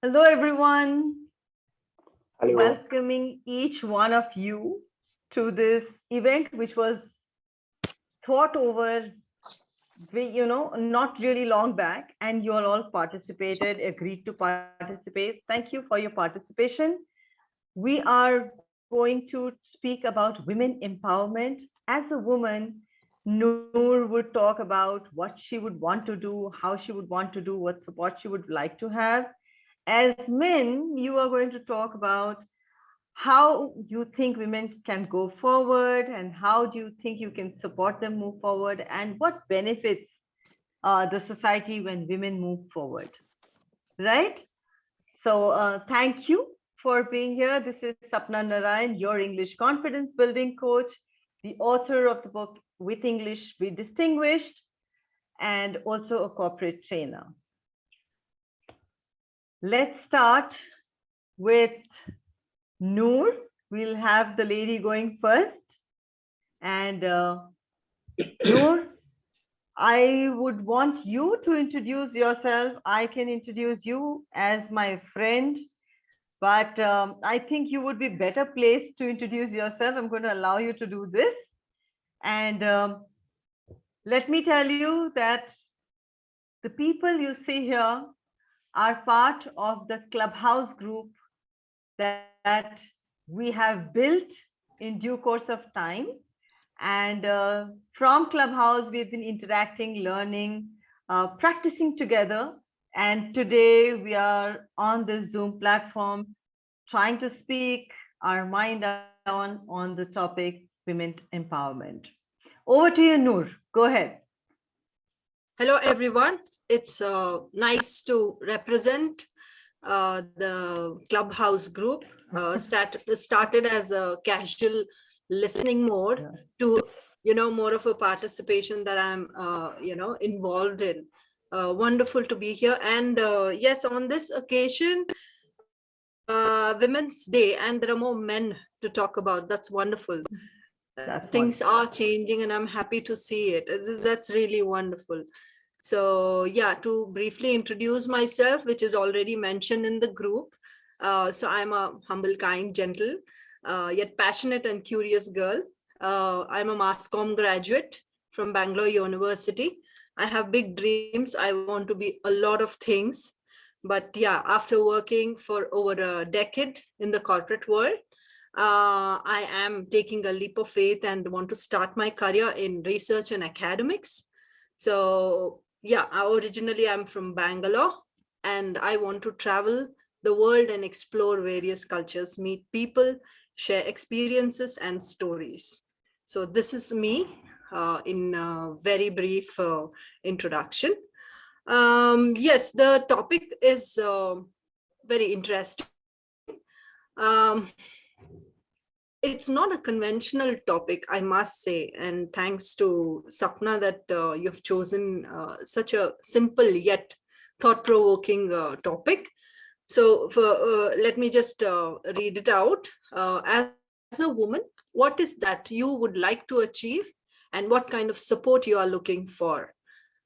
Hello, everyone. Hello. Welcoming each one of you to this event, which was thought over, you know, not really long back, and you all all participated, agreed to participate. Thank you for your participation. We are going to speak about women empowerment. As a woman, Noor would talk about what she would want to do, how she would want to do, what support she would like to have as men, you are going to talk about how you think women can go forward and how do you think you can support them move forward and what benefits uh, the society when women move forward, right? So uh, thank you for being here. This is Sapna Narayan, your English confidence building coach, the author of the book With English Be Distinguished, and also a corporate trainer. Let's start with Noor. We'll have the lady going first. And uh, Noor, I would want you to introduce yourself. I can introduce you as my friend, but um, I think you would be better placed to introduce yourself. I'm going to allow you to do this. And um, let me tell you that the people you see here are part of the clubhouse group that, that we have built in due course of time. And uh, from Clubhouse, we've been interacting, learning, uh, practicing together. And today we are on the Zoom platform, trying to speak our mind on, on the topic women empowerment. Over to you, Noor. Go ahead. Hello, everyone. It's uh, nice to represent uh, the Clubhouse group. Uh, start, started as a casual listening mode to, you know, more of a participation that I'm, uh, you know, involved in. Uh, wonderful to be here. And uh, yes, on this occasion, uh, Women's Day, and there are more men to talk about. That's wonderful. That's Things are changing and I'm happy to see it. That's really wonderful. So yeah, to briefly introduce myself, which is already mentioned in the group. Uh, so I'm a humble, kind, gentle, uh, yet passionate and curious girl. Uh, I'm a mass graduate from Bangalore University. I have big dreams. I want to be a lot of things. But yeah, after working for over a decade in the corporate world, uh, I am taking a leap of faith and want to start my career in research and academics. So yeah, I- originally I'm from Bangalore and I want to travel the world and explore various cultures, meet people, share experiences and stories. So this is me uh, in a very brief uh, introduction. Um, yes, the topic is uh, very interesting. Um, it's not a conventional topic, I must say, and thanks to Sapna that uh, you've chosen uh, such a simple yet thought-provoking uh, topic. So for, uh, let me just uh, read it out. Uh, as, as a woman, what is that you would like to achieve and what kind of support you are looking for?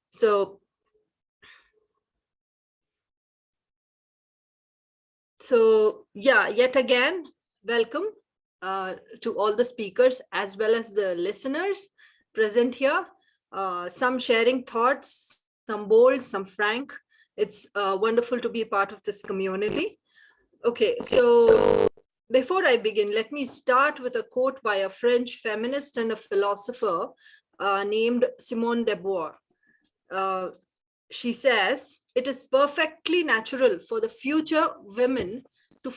So So yeah, yet again, welcome uh, to all the speakers as well as the listeners present here. Uh, some sharing thoughts, some bold, some frank. It's uh, wonderful to be part of this community. Okay, so before I begin, let me start with a quote by a French feminist and a philosopher uh, named Simone de Beauvoir. Uh, she says, it is perfectly natural for the future women to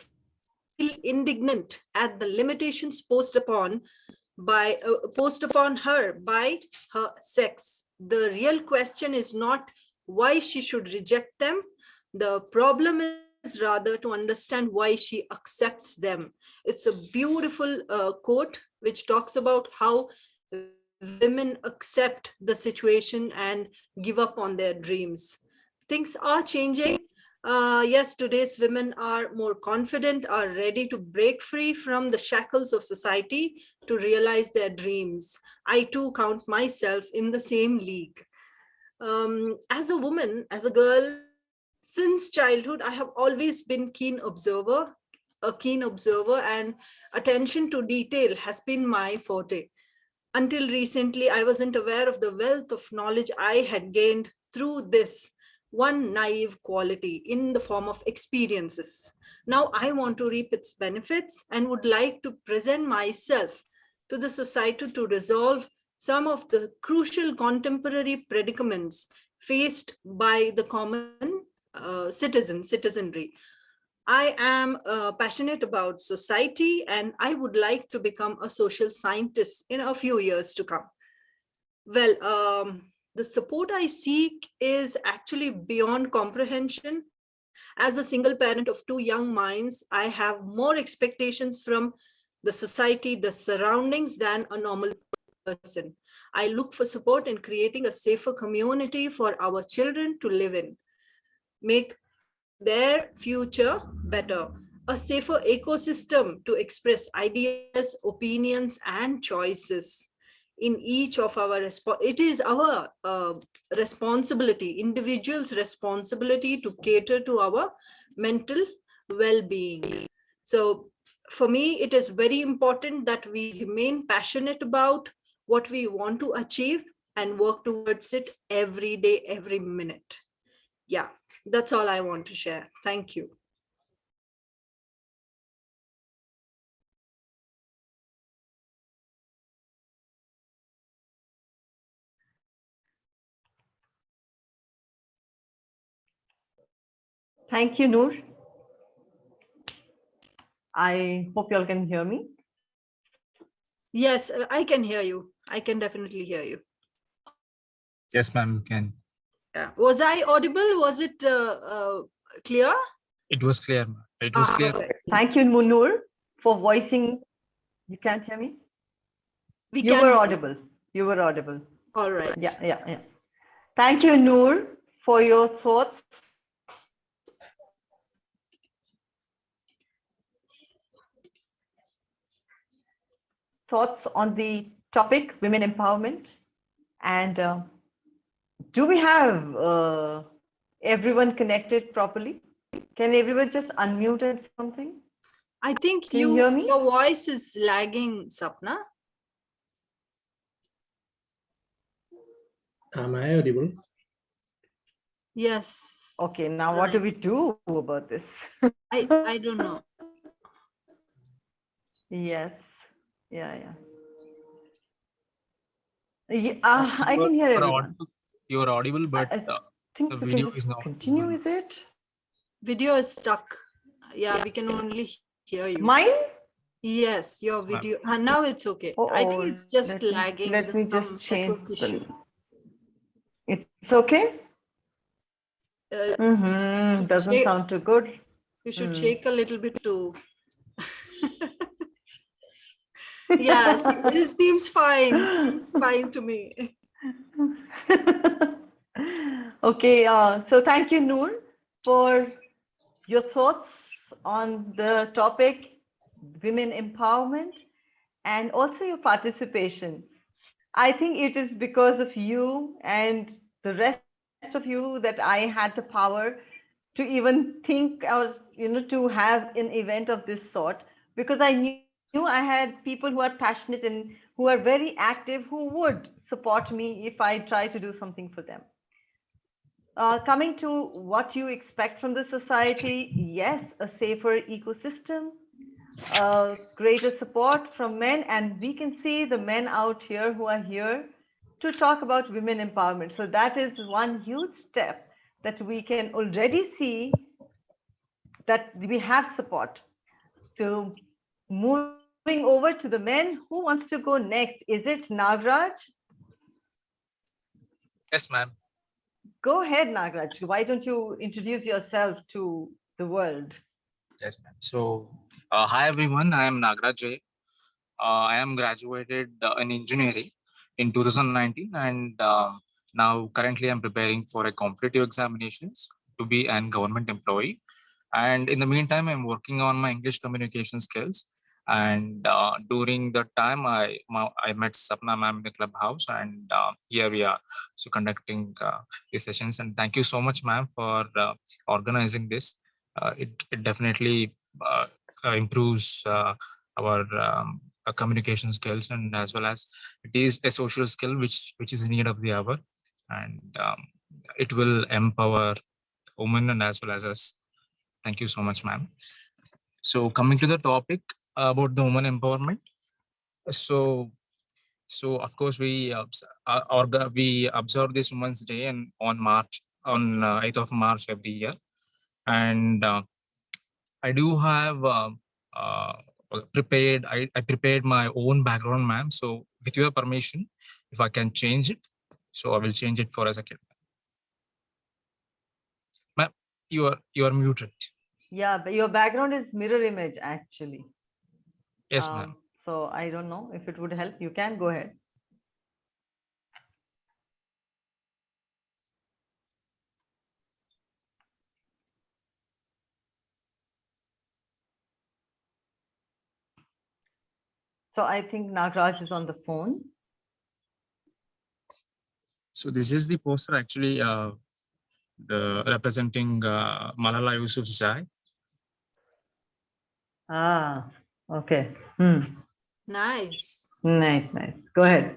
indignant at the limitations posed upon by uh, posed upon her by her sex. The real question is not why she should reject them. The problem is rather to understand why she accepts them. It's a beautiful uh, quote which talks about how women accept the situation and give up on their dreams. Things are changing. Uh, yes, today's women are more confident, are ready to break free from the shackles of society to realize their dreams. I too count myself in the same league. Um, as a woman, as a girl, since childhood, I have always been keen observer, a keen observer and attention to detail has been my forte. Until recently, I wasn't aware of the wealth of knowledge I had gained through this one naive quality in the form of experiences. Now I want to reap its benefits and would like to present myself to the society to resolve some of the crucial contemporary predicaments faced by the common uh, citizen, citizenry. I am uh, passionate about society and I would like to become a social scientist in a few years to come. Well, um, the support I seek is actually beyond comprehension. As a single parent of two young minds, I have more expectations from the society, the surroundings than a normal person. I look for support in creating a safer community for our children to live in, make their future better, a safer ecosystem to express ideas, opinions, and choices in each of our it is our uh, responsibility individuals responsibility to cater to our mental well-being. So for me it is very important that we remain passionate about what we want to achieve and work towards it every day every minute. Yeah that's all i want to share. Thank you Thank you, Noor. I hope you all can hear me. Yes, I can hear you. I can definitely hear you. Yes, ma'am, you can. Yeah. Was I audible? Was it uh, uh, clear? It was clear. ma'am. It was Ah, clear. okay. Thank you, Noor, for voicing. You can't hear me? We You can. were audible. You were audible. All right. Yeah, yeah, yeah. Thank you, Noor, for your thoughts. Thoughts on the topic, women empowerment. And uh, do we have uh, everyone connected properly? Can everyone just unmute and something? I think Can you you, hear me? your voice is lagging, Sapna. Am I audible? Yes. Okay, now what do we do about this? I, I don't know. Yes, yeah, yeah. Yeah, uh, I can hear you are You are audible, but I uh, think the video is not continue, is it? Video is stuck. Yeah, we can only hear you. Mine? Yes, your Yes, ma'am. video. Uh, now it's okay. I think it's just let me- lagging. Let me just change. the- It's okay? Uh, Mm-hmm, doesn't Shake- sound too good. you should Hmm. shake a little bit too. Yes, it seems fine. Seems fine to me. Okay, uh, so thank you, Noor, for your thoughts on the topic, women empowerment, and also your participation. I think it is because of you and the rest of you that I had the power to even think or, you know, to have an event of this sort, because I knew knew I had people who are passionate and who are very active who would support me if I try to do something for them. Uh, coming to what you expect from the society, yes, a safer ecosystem, uh, greater support from men, and we can see the men out here who are here to talk about women empowerment. So that is one huge step that we can already see that we have support. So moving over to the men, who wants to go next? Is it Nagraj? Yes, ma'am. Go ahead, Nagraj. Why don't you introduce yourself to the world? Yes, ma'am. So, uh, hi everyone. I am Nagraj J. Uh, I am graduated uh, in engineering in 2019, and um now currently I'm preparing for a competitive examinations to be an government employee. And in the meantime, I'm working on my English communication skills. And uh, during the time, I I met Sapna ma'am in the clubhouse, and uh, here we are, so conducting uh, these sessions. And thank you so much, ma'am, for uh, organizing this. Uh, it it definitely uh, improves our um, communication skills, and as well as it is a social skill which which is in need of the hour, and um, it will empower women and as well as us. Thank you so much, ma'am. So coming to the topic about the woman empowerment. So, so of course we uh, orga- we observe this Women's Day and on March on uh, 8th of March every year, and uh, I do have uh, uh, prepared. I, I prepared my own background, ma'am. So with your permission, if I can change it, so I will change it for a second. Ma'am, you are you are muted. Yeah, but your background is mirror image actually. Yes, ma'am. Um, So I don't know if it would help. You can go ahead. So I think Nagraj is on the phone. So this is the poster actually uh, the representing uh, Malala Yousafzai. Ah, okay. Hmm. Nice. Nice, nice. Go ahead.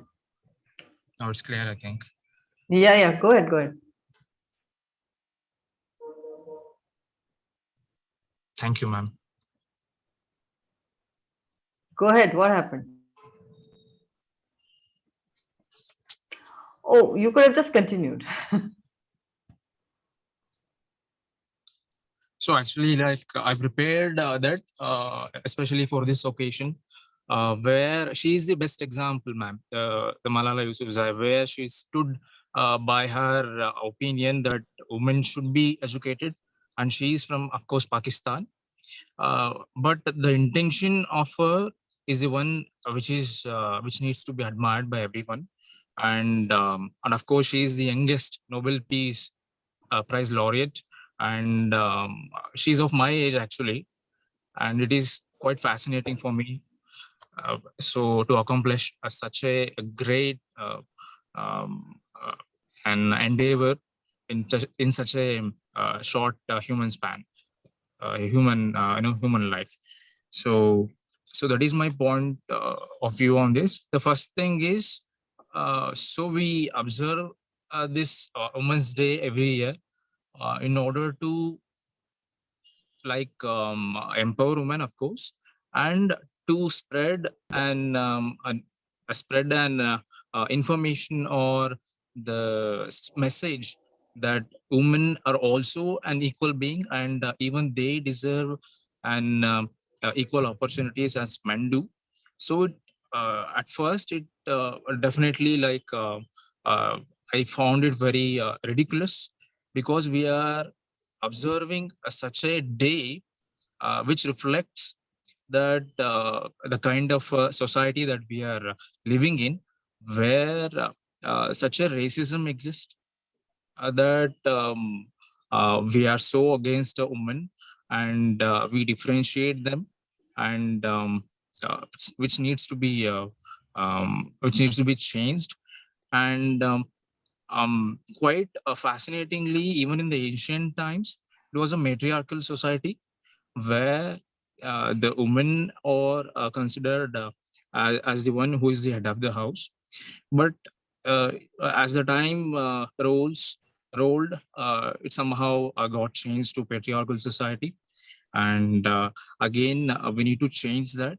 Now it's clear, I think. Yeah, yeah, go ahead, go ahead. Thank you, ma'am. Go ahead. What happened? Oh, you could have just continued. So actually, like I prepared uh, that uh, especially for this occasion, uh, where she is the best example, ma'am. The, the Malala Yousafzai, where she stood uh, by her uh, opinion that women should be educated, and she is from, of course, Pakistan. Uh, but the intention of her is the one which is uh, which needs to be admired by everyone, and um, and of course, she is the youngest Nobel Peace uh, Prize laureate and um, she's of my age actually. And it is quite fascinating for me uh, so to accomplish uh, such a, a great uh, um, uh, an endeavor in, in such a uh, short human span human you know human life. So so that is my point of view on this. The first thing is so we observe this women's day every year uh, in order to like um, empower women of course and to spread and um, uh, spread an uh, uh, information or the message that women are also an equal being and uh, even they deserve an um, uh, equal opportunities as men do. So at first it definitely like i found it very ridiculous because we are observing a- such a day uh, which reflects that uh, the kind of uh, society that we are living in where uh, uh, such a racism exists uh, that um, we are so against a woman and we differentiate them and um, which needs to be um, which needs to be changed. And um, quite uh, fascinatingly, even in the ancient times, it was a matriarchal society where uh, the women are uh, considered uh, as, the one who is the head of the house. But uh, as the time uh, rolls rolled, it somehow got changed to patriarchal society. And again, we need to change that.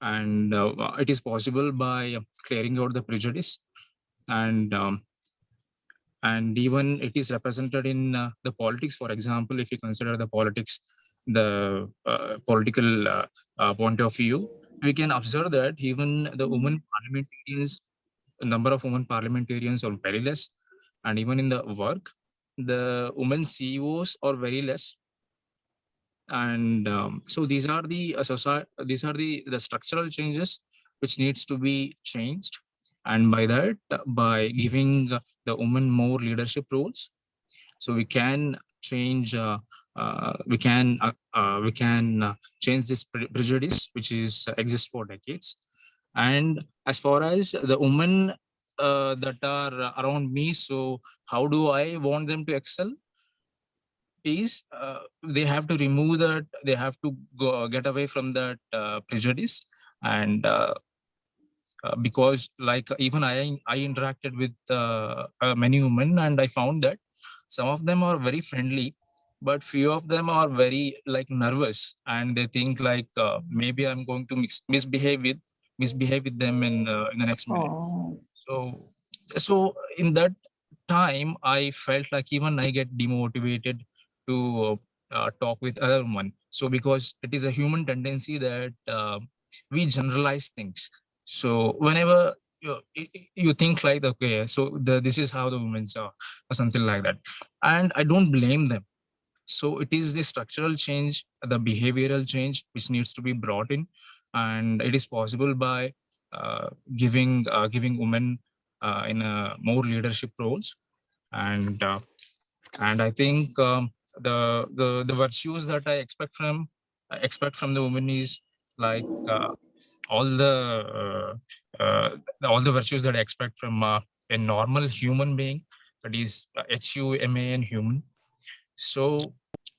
And it is possible by clearing out the prejudice and um, and even it is represented in uh, the politics. For example if you consider the politics the uh, political uh, uh, point of view we can observe that even the women parliamentarians number of women parliamentarians are very less. And even in the work the women ceos are very less. And um, so these are the uh, society these are the the structural changes which needs to be changed and by that by giving the women more leadership roles so we can change uh, uh, we can uh, uh, we can uh, change this pre- prejudice which is uh, exists for decades. And as far as the women that are around me so how do i want them to excel? Is they have to remove that they have to go get away from that prejudice. And uh, uh, because like even i i interacted with uh, uh, many women and i found that some of them are very friendly but few of them are very like nervous and they think like uh, maybe i'm going to mis- misbehave with misbehave with them in uh, in the next minute. So so in that time i felt like even i get demotivated to uh, talk with other women. So because it is a human tendency that uh, we generalize things so whenever you, you think like okay so the, this is how the women's are or something like that. And i don't blame them. So it is the structural change the behavioral change which needs to be brought in. And it is possible by uh, giving uh, giving women uh, in more leadership roles. And uh, and i think um, the the the virtues that i expect from I expect from the women is like uh, all the uh, uh, all the virtues that i expect from uh, a normal human being that is h-u-m-a-n human. So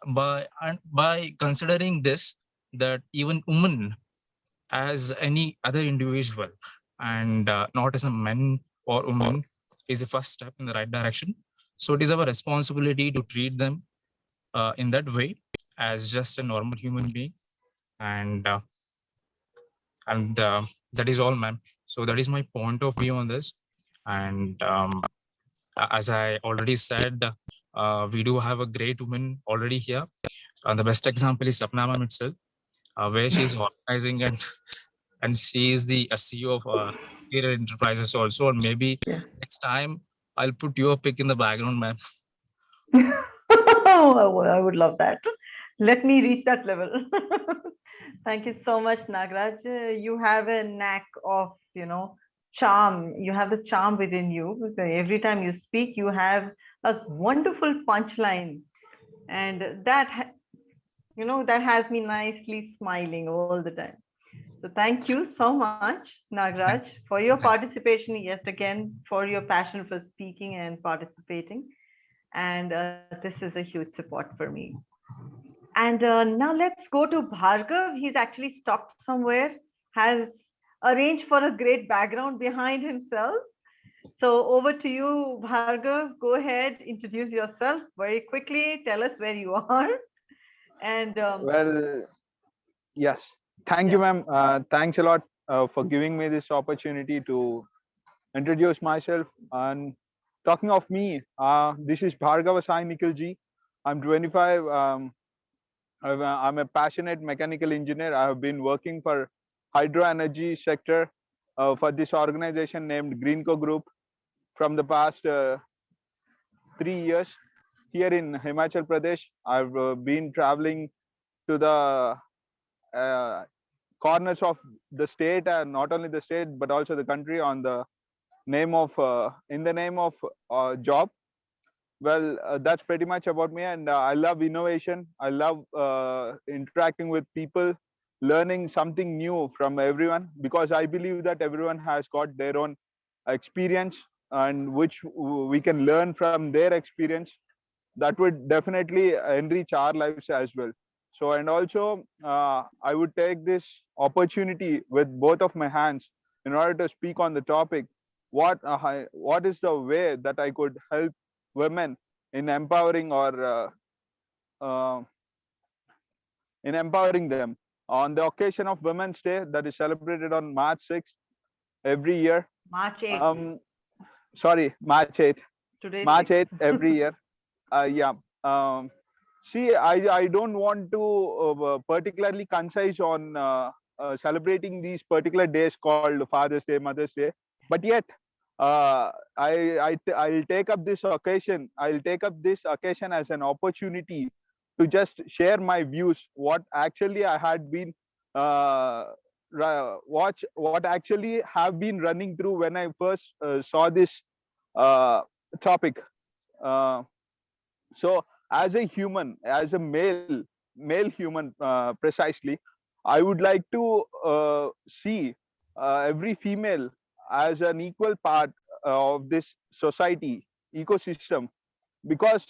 by and by considering this that even women as any other individual and uh, not as a man or woman is the first step in the right direction. So it is our responsibility to treat them uh, in that way as just a normal human being. And uh, and uh, that is all ma'am so that is my point of view on this and um, as i already said uh, we do have a great woman already here and the best example is sapna ma'am itself uh, where she is organizing and and she is the ceo of uh, enterprises also and maybe Yeah. next time i'll put your pic in the background ma'am would- I would love that. Let me reach that level. Thank you so much, Nagraj. Uh, You have a knack of, you know, charm. You have the charm within you. Every time you speak, you have a wonderful punchline. And that, you know, that has me nicely smiling all the time. So thank you so much, Nagraj, for your participation yet again, for your passion for speaking and participating and uh, this is a huge support for me. And uh, now let's go to Bhargav. He's actually stopped somewhere, has arranged for a great background behind himself. So over to you, Bhargav. Go ahead, introduce yourself very quickly. Tell us where you are. And um, Well, yes. Thank you, ma'am. Uh, thanks a lot uh, for giving me this opportunity to introduce myself. And talking of me, uh, this is Bhargava Sai Nikhilji. I'm 25. Um, I'm a passionate mechanical engineer. I have been working for hydro energy sector uh, for this organization named Greenko Group from the past uh, three years. Here in Himachal Pradesh, I've uh, been traveling to the uh, corners of the state and not only the state but also the country on the name of uh, in the name of uh, job well uh, that's pretty much about me and uh, i love innovation. I love uh, interacting with people learning something new from everyone because i believe that everyone has got their own experience and which we can learn from their experience. That would definitely enrich our lives as well. So and also uh, i would take this opportunity with both of my hands in order to speak on the topic. What uh, what is the way that i could help women in empowering or uh, uh, in empowering them on the occasion of women's day that is celebrated on march 6th every year March 8th, um sorry march 8th today's March 6th. 8th every year. Uh, yeah. Um, see, I, I don't want to uh, particularly concise on uh, uh, celebrating these particular days called Father's Day, Mother's Day, but yet uh, I, I, t- I'll take up this occasion. I'll take up this occasion as an opportunity to just share my views. What actually I had been uh, watch, what actually have been running through when I first uh, saw this uh, topic. Uh, so as a human, as a male, male human uh, precisely, I would like to uh, see uh, every female as an equal part of this society ecosystem. Because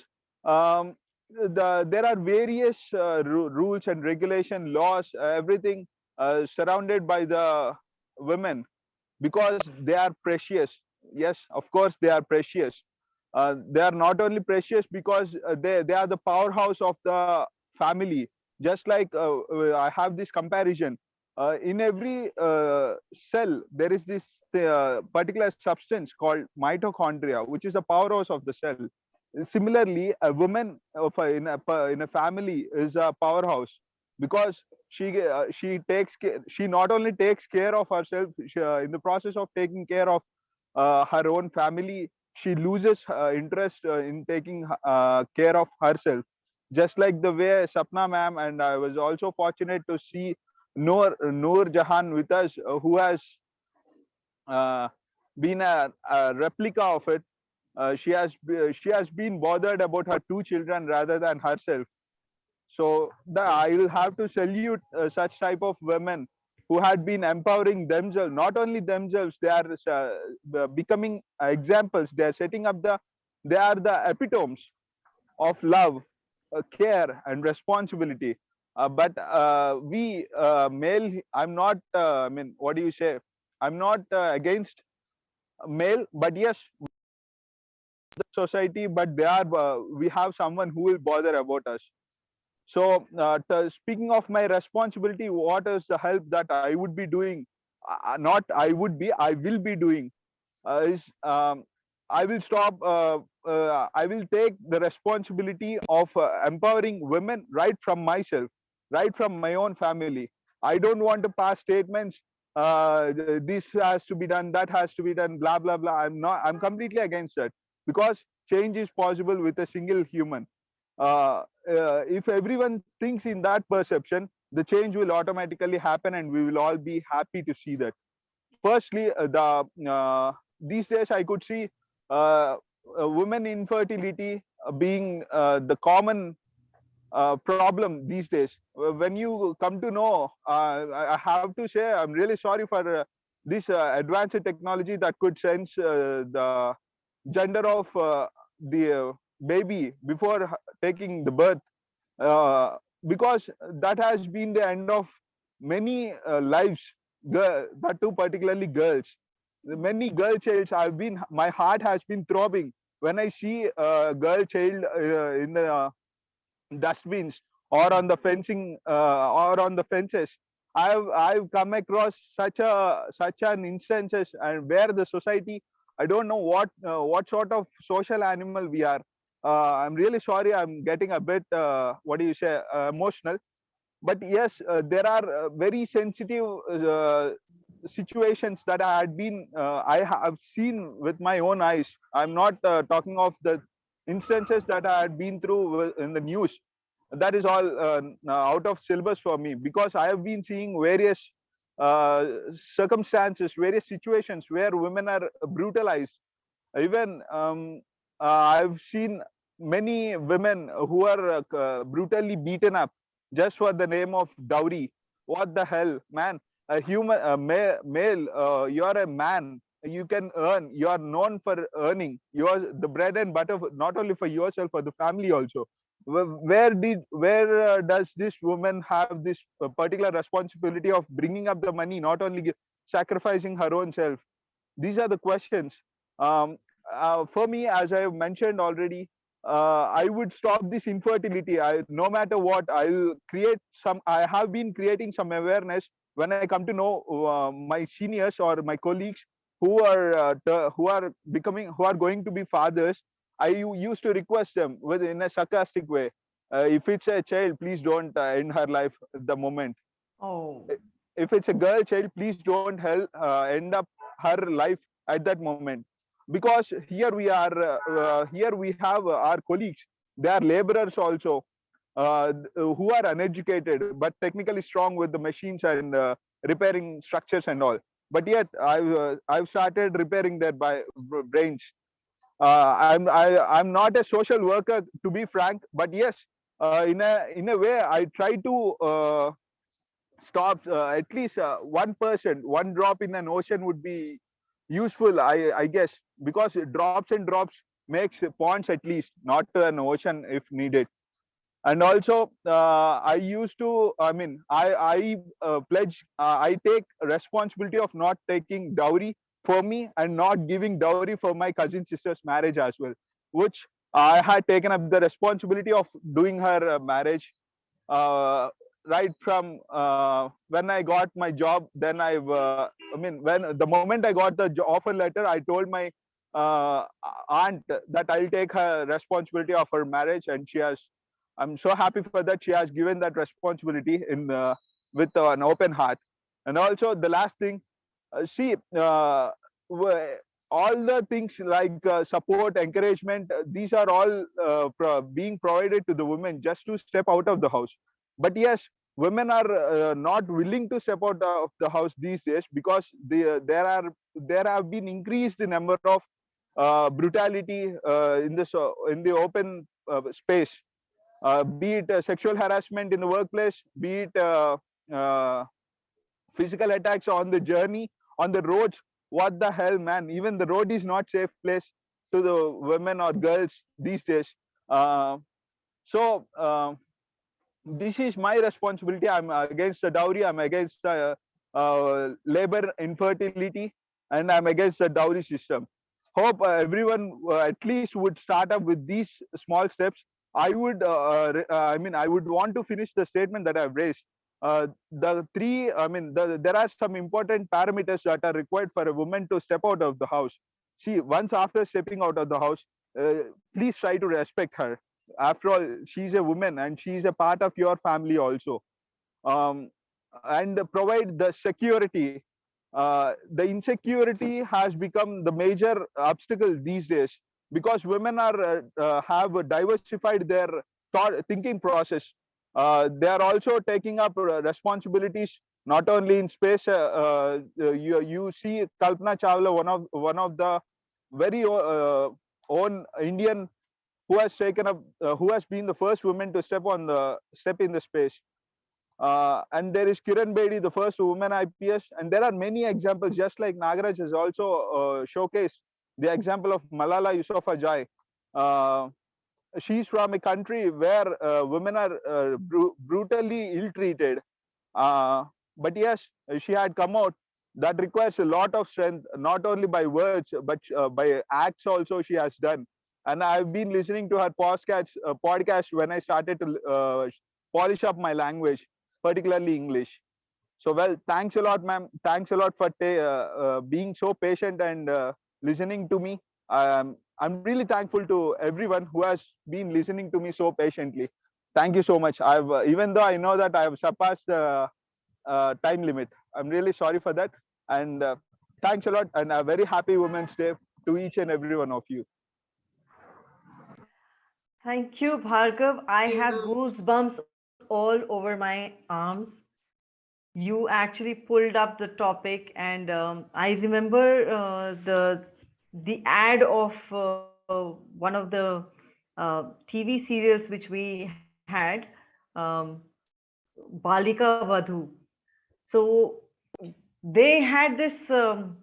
um, the, there are various uh, ru- rules and regulation laws uh, everything uh, surrounded by the women because they are precious. Yes of course they are precious. Uh, they are not only precious because uh, they, they are the powerhouse of the family. Just like uh, uh, i have this comparison uh, in every uh, cell there is this uh, particular substance called mitochondria which is the powerhouse of the cell. Similarly a woman a, in a in a family is a powerhouse because she uh, she takes she not only takes care of herself she, uh, in the process of taking care of uh, her own family she loses interest in taking care of herself. Just like the way sapna ma'am and i was also fortunate to see noor noor jahan with us uh, who has uh, been a, a replica of it uh, she has she has been bothered about her two children rather than herself. So the, i will have to salute uh, such type of women who had been empowering themselves not only themselves they are uh, becoming examples. They are setting up the they are the epitomes of love uh, care and responsibility but uh, we uh, male i'm not uh, i mean what do you say? I'm not uh, against male but yes the society but they are uh, we have someone who will bother about us. So uh, speaking of my responsibility what is the help that i would be doing? Uh, not i would be i will be doing uh, is um, i will stop uh, uh, i will take the responsibility of uh, empowering women right from myself right from my own family. I don't want to pass statements uh, this has to be done that has to be done blah blah blah. I'm not i'm completely against that because change is possible with a single human. Uh, uh, if everyone thinks in that perception the change will automatically happen and we will all be happy to see that. Firstly uh, the uh, these days i could see uh, women infertility being the common uh, problem these days. When you come to know uh, i have to say i'm really sorry for uh, this uh, advanced technology that could sense uh, the gender of uh, the baby before taking the birth. Because that has been the end of many lives girl, that too particularly girls. Many girl childs i've been my heart has been throbbing when i see a girl child in the dustbins or on the fencing uh, or on the fences. I've i've come across such a such an instances and where the society i don't know what uh, what sort of social animal we are. Uh, i'm really sorry i'm getting a bit uh, what do you say uh, emotional. But yes uh, there are very sensitive situations that i had been i have seen with my own eyes. I'm not talking of the instances that i had been through in the news. That is all uh, out of syllabus for me because i have been seeing various uh, circumstances various situations where women are brutalized. Even um, uh, i've seen many women who are uh, brutally beaten up just for the name of dowry. What the hell man? A human a male, male uh, you're a man you can earn you are known for earning you're the bread and butter not only for yourself for the family also. Where did where uh, does this woman have this uh, particular responsibility of bringing up the money not only sacrificing her own self? These are the questions. Um, uh, for me as i have mentioned already uh, i would stop this infertility. I no matter what i'll create some i have been creating some awareness when i come to know uh, my seniors or my colleagues who are uh, who are becoming who are going to be fathers i used to request them with in a sarcastic way uh, if it's a child please don't uh, end her life at the moment. Oh, if it's a girl child please don't help uh, end up her life at that moment. Because here we are uh, uh, here we have our colleagues. They are laborers also. Uh, who are uneducated but technically strong with the machines and uh, repairing structures and all but yet i've uh, i've started repairing their by, brains uh, I'm I, I'm not a social worker to be frank, but yes, uh, in a in a way, I try to uh, stop uh, at least uh, one person, one drop in an ocean would be useful. I I guess because drops and drops makes ponds at least, not an ocean if needed. And also, uh, I used to. I mean, I I uh, pledge. Uh, I take responsibility of not taking dowry for me and not giving dowry for my cousin sister's marriage as well, which I had taken up the responsibility of doing her uh, marriage uh, right from uh, when I got my job. Then uh, I mean, when the moment I got the offer letter, I told my aunt that I'll take her responsibility of her marriage, and she has. I'm so happy for that. She has given that responsibility in uh, with an open heart. And also the last thing, uh, see, uh, all the things like uh, support, encouragement, uh, these are all uh, pro- being provided to the women just to step out of the house. But yes, women are uh, not willing to step out of the house these days because they, there are there have been increased the number of uh, brutality uh, in uh, in the open uh, space. Uh, be it uh, sexual harassment in the workplace, be it uh, physical attacks on the journey, on the roads. What the hell, man? Even the road is not safe place to the women or girls these days. So uh, this is my responsibility. I'm against the dowry. I'm against uh, labor infertility, and I'm against the dowry system. Hope uh, everyone uh, at least would start up with these small steps. I would, uh, uh, uh, I mean, I would want to finish the statement that I've raised. Uh, the three, I mean, the, there are some important parameters that are required for a woman to step out of the house. See, once after stepping out of the house, uh, please try to respect her. After all, she's a woman and she's a part of your family also. Um, and provide the security. Uh, the insecurity has become the major obstacle these days because women are uh, uh, have diversified their thought thinking process uh, they are also taking up uh, responsibilities not only in space you you see kalpana chawla one of one of the very own indian who has taken up who has been the first woman to step on the step in the space uh, and there is Kiran Bedi, the first woman IPS, and there are many examples. Just like Nagaraj has also uh, showcased the example of Malala Yousafzai. Uh, she's from a country where uh, women are uh, bru- brutally ill-treated. Uh, but yes, she had come out. That requires a lot of strength, not only by words but uh, by acts. Also, she has done. And I've been listening to her podcast, uh, podcast when I started to polish up my language, particularly English. So, well, thanks a lot, ma'am. Thanks a lot for being so patient and listening to me. Um, I'm really thankful to everyone who has been listening to me so patiently. Thank you so much. I've uh, even though I know that I have surpassed the uh, time limit, I'm really sorry for that. And uh, thanks a lot. And a very happy Women's Day to each and every one of you. Thank you, Bhargav. I have goosebumps all over my arms. You actually pulled up the topic, and um, I remember uh, the the ad of uh, one of the uh, TV serials which we had, um, Balika Vadhu. So they had this um,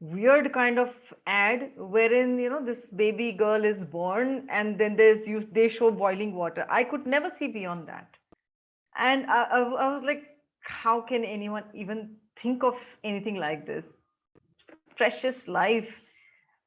weird kind of ad wherein you know this baby girl is born and then there's you they show boiling water. I could never see beyond that. And I was like how can anyone even think of anything like this? Precious life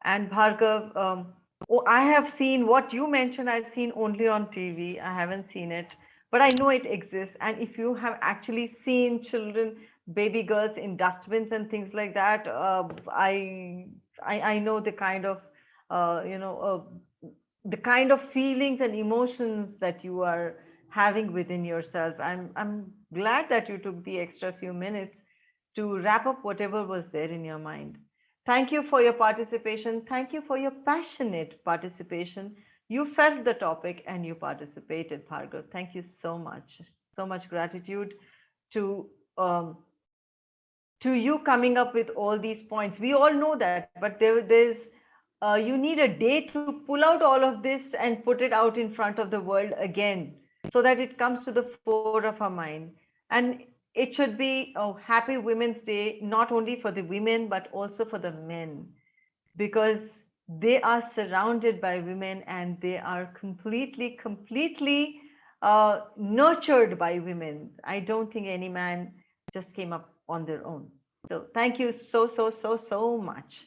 and bhargav um, oh, i have seen what you mentioned i've seen only on tv i haven't seen it but i know it exists. And if you have actually seen children baby girls in dustbins and things like that uh, I, I i know the kind of uh, you know uh, the kind of feelings and emotions that you are having within yourself. I'm i'm glad that you took the extra few minutes to wrap up whatever was there in your mind thank you for your participation. Thank you for your passionate participation. You felt the topic and you participated bhargav. Thank you so much. So much gratitude to um, to you coming up with all these points. We all know that but there there's uh, you need a day to pull out all of this and put it out in front of the world again so that it comes to the fore of our mind. And it should be a happy Women's Day, not only for the women, but also for the men, because they are surrounded by women and they are completely, completely uh, nurtured by women. I don't think any man just came up on their own. So thank you so, so, so, so much.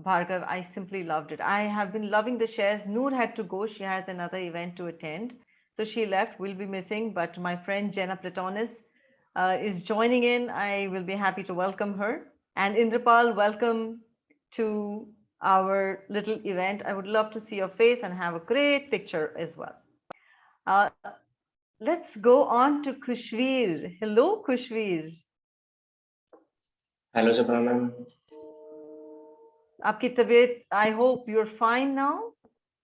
Bhargav, I simply loved it. I have been loving the shares. Noor had to go. She has another event to attend. So she left. We'll be missing. But my friend Jenna Platonis uh, is joining in. I will be happy to welcome her. And Indrapal, welcome to our little event. I would love to see your face and have a great picture as well. Uh, let's go on to Kushvir. Hello, Kushvir. Hello, Sapna ma'am. I hope you're fine now.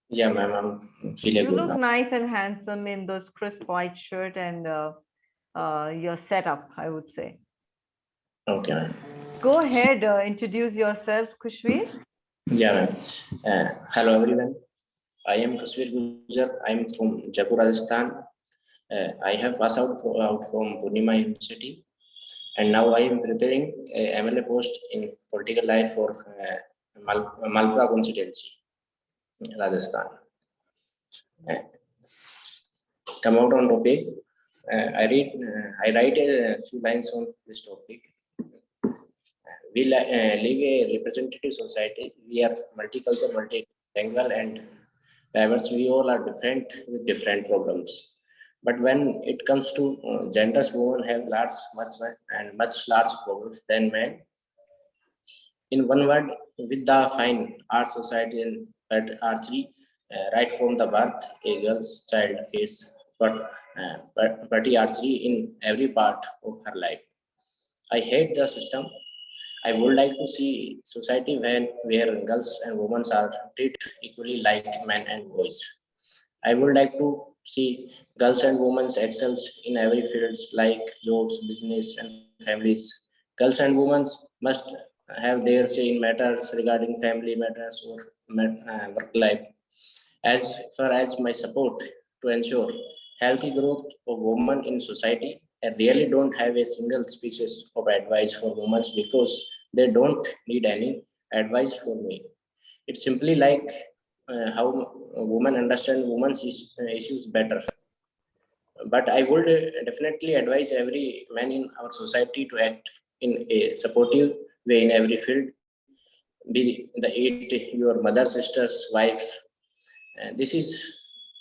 Yeah, ma'am, You good look now. nice and handsome in those crisp white shirt and uh, uh, your setup, I would say. Okay. Go ahead, uh, introduce yourself, Kushvir. Yeah, uh, hello, everyone. I am Kushvir Gujar. I am from Jaipur, Rajasthan. Uh, I have passed out from Purnima University and now I am preparing a MLA post in political life for uh, Mal constituency, Rajasthan. Uh, come out on topic, uh, I read. Uh, I write a few lines on this topic. We uh, live a representative society. We are multicultural, multilingual, and diverse. We all are different with different problems. But when it comes to uh, genders, women have large, much, much and much large problems than men. In one word, with the fine art society and patriarchy, uh, right from the birth, a girl's child is but uh, but archery in every part of her life. I hate the system. I would like to see society when where girls and women are treated equally like men and boys. I would like to see girls and women excels in every fields like jobs, business, and families. Girls and women must have their say in matters regarding family matters or uh, work life. As far as my support to ensure healthy growth of women in society, I really don't have a single species of advice for women because they don't need any advice from me. It's simply like uh, how women understand women's uh, issues better. But I would uh, definitely advise every man in our society to act in a supportive way in every field. Be the eight your mother, sisters, wives. And this is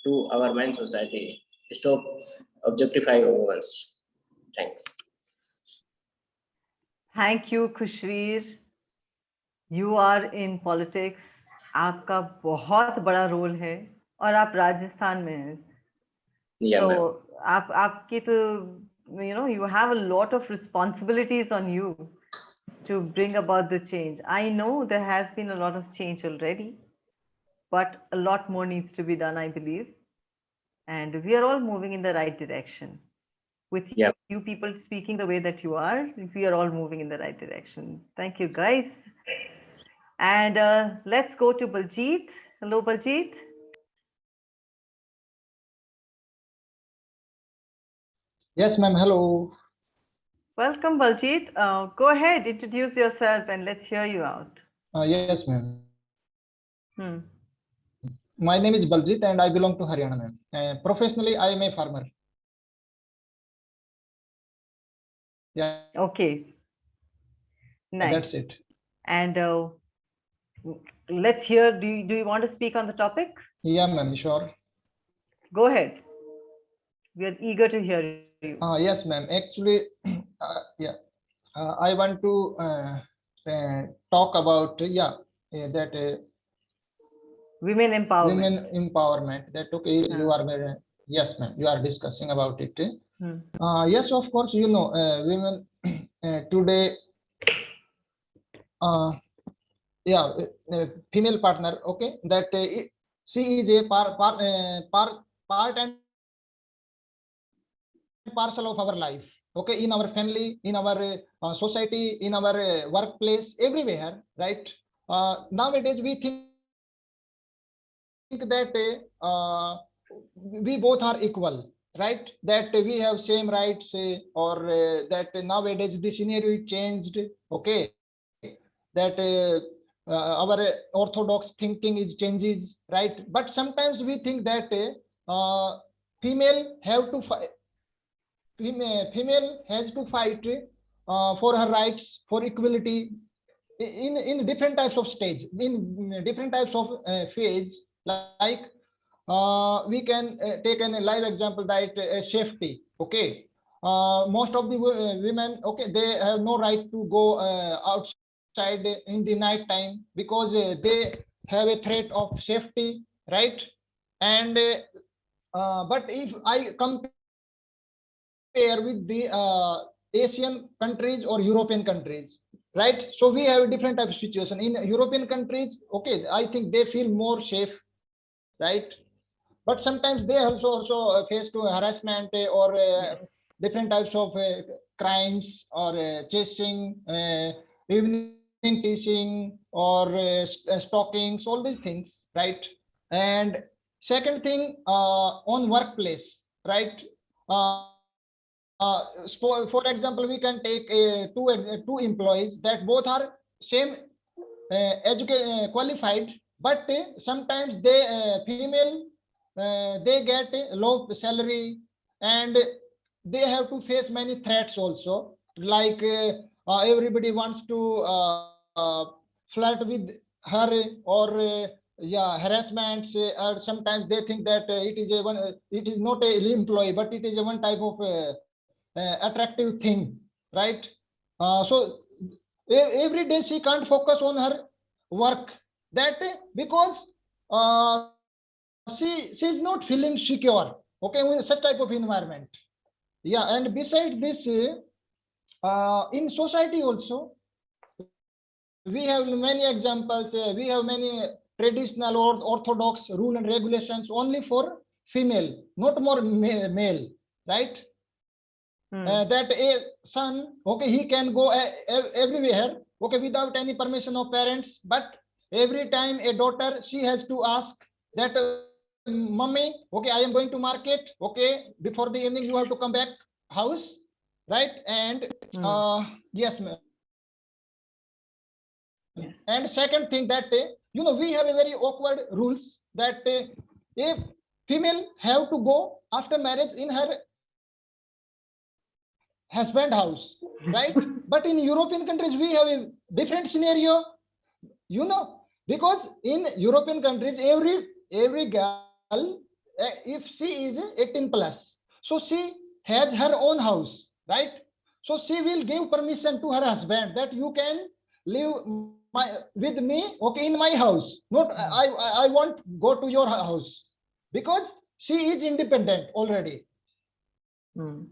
to our man society stop objectifying women. Thanks. Thank you, Kushvir. You are in politics. आपका बहुत बड़ा role है और आप राजस्थान में हैं so you know you have a lot of responsibilities on you to bring about the change i know there has been a lot of change already but a lot more needs to be done i believe and we are all moving in the right direction with Yeah. you people speaking the way that you are we are all moving in the right direction thank you guys and uh, let's go to baljeet hello baljeet Yes, ma'am. Hello. Welcome, Baljeet. Uh, go ahead, introduce yourself and let's hear you out. Uh, yes, ma'am. Hmm. My name is Baljit and I belong to Haryana. Uh, professionally, I am a farmer. Yeah, Okay. Nice. that's it. And uh, let's hear, do you, do you want to speak on the topic? Yeah, ma'am. Sure. Go ahead. We are eager to hear you. Uh, yes, ma'am. Actually, uh, yeah, uh, I want to uh, uh, talk about yeah uh, that uh, Women empowerment. women empowerment. That okay, you are very yes, ma'am. You are discussing about it. Hmm. Uh, yes, of course, you know, uh, women uh, today, uh, yeah, uh, uh, female partner, okay, that uh, it- she is a par, par, uh, par, part and parcel of our life, okay, in our family, in our society, in our workplace, everywhere, right? Nowadays, we think that uh, we both are equal, right? That we have same rights uh, or uh, that nowadays the scenario changed, okay? That uh, uh, our orthodox thinking is changes, right? But sometimes we think that uh, female have to fight, female, female has to fight uh, for her rights, for equality in in different types of stage, in different types of phase, like uh, we can uh, take an live example that uh, safety. Okay, uh, most of the uh, women, okay, they have no right to go uh, outside in the night time because they have a threat of safety, right? And but if I compare with the Asian countries or European countries, right? So we have a different type of situation in European countries. Okay, I think they feel more safe, right? But sometimes they also also uh, face to harassment uh, or uh, different types of uh, crimes or uh, chasing, uh, evening teaching or st- stalkings, all these things, right? And second thing uh, on workplace, right? Uh, uh, for, for example, we can take uh, two two employees that both are same uh, uh, qualified, but uh, sometimes they uh, female uh, they get a low salary and they have to face many threats also. Like everybody wants to flirt with her or yeah harassments uh, or sometimes they think that uh, it is a one uh, it is not a employee but it is a one type of attractive thing right so every day she can't focus on her work that uh, because uh, she she is not feeling secure okay with such type of environment yeah and besides this uh, uh, in society also we have many examples uh, we have many traditional or orthodox rule and regulations only for female not more ma- male right Hmm. uh, that a son okay he can go e- everywhere okay without any permission of parents but every time a daughter she has to ask that uh, mummy okay i am going to market okay before the evening you have to come back house right? And Hmm. uh yes ma'am. And second thing that uh, you know we have a very awkward rules that uh, if female have to go after marriage in her husband house right? But in european countries we have a different scenario you know because in european countries every every girl uh, if she is 18 plus so she has her own house right so she will give permission to her husband that you can live my with me okay in my house not i i, I won't go to your house because she is independent already Hmm.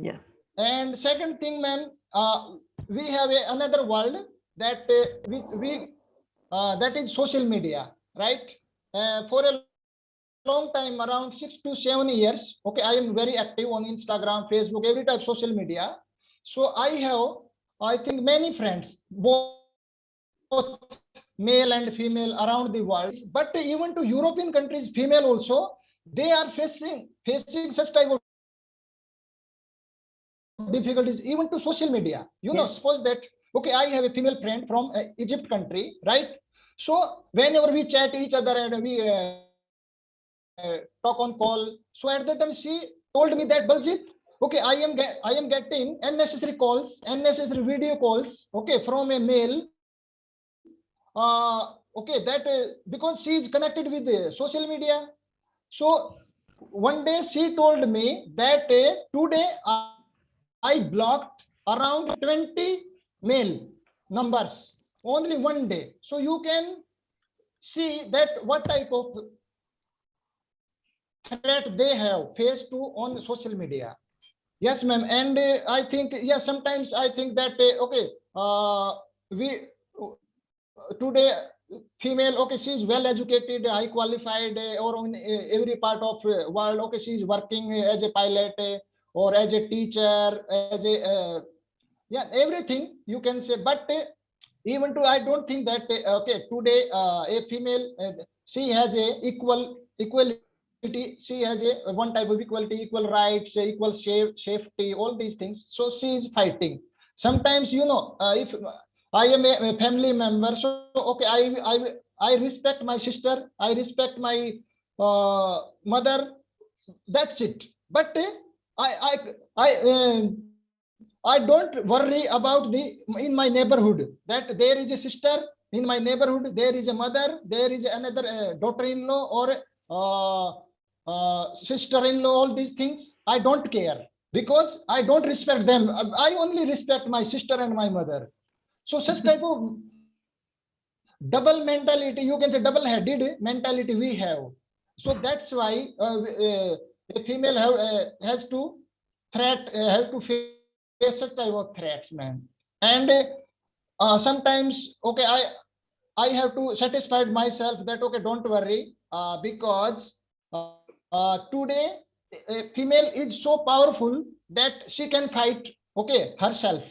Yes. and second thing, ma'am, uh, we have a, another world that uh, we, we uh, that is social media, right? Uh, for a long time, around six to seven years, okay, I am very active on Instagram, Facebook, every type of social media. So I have, I think, many friends, both both male and female around the world. But even to European countries, female also, they are facing facing such type of difficulties even to social media you know suppose that okay i have a female friend from uh, egypt country right? So whenever we chat each other and we uh, uh, talk on call so at that time she told me that baljit okay i am get i am getting unnecessary calls unnecessary video calls okay from a male. Uh okay that uh, because she is connected with the social media. So one day she told me that uh, today uh, I blocked around 20 mail numbers only one day. So you can see that what type of threat they have faced to on social media. Yes, ma'am. And uh, I think, yeah, sometimes I think that, uh, okay, uh, we today female, okay, she is well educated, high qualified, uh, or in uh, every part of uh, world, okay, she is working as a pilot, or as a teacher, as a yeah, everything you can say. But uh, even to I don't think that uh, okay today uh, a female uh, she has a equal equality. She has a one type of equality, equal rights, equal safe, safety, all these things. So she is fighting. Sometimes, you know, uh, if I am a, a family member, so okay, I I I respect my sister, I respect my uh, mother. That's it. But uh, I I I. I don't worry about the in my neighborhood that there is a sister in my neighborhood, there is a mother, there is another uh, daughter-in-law or uh, uh, sister-in-law, all these things. I don't care because I don't respect them. I only respect my sister and my mother. So such type of double mentality, you can say double-headed mentality we have. So that's why uh, uh, a female have, uh, has to threat, have to face such type of threats, man. And uh, sometimes, okay, I I have to satisfy myself that okay, don't worry, uh, because uh, uh, today a female is so powerful that she can fight, okay, herself.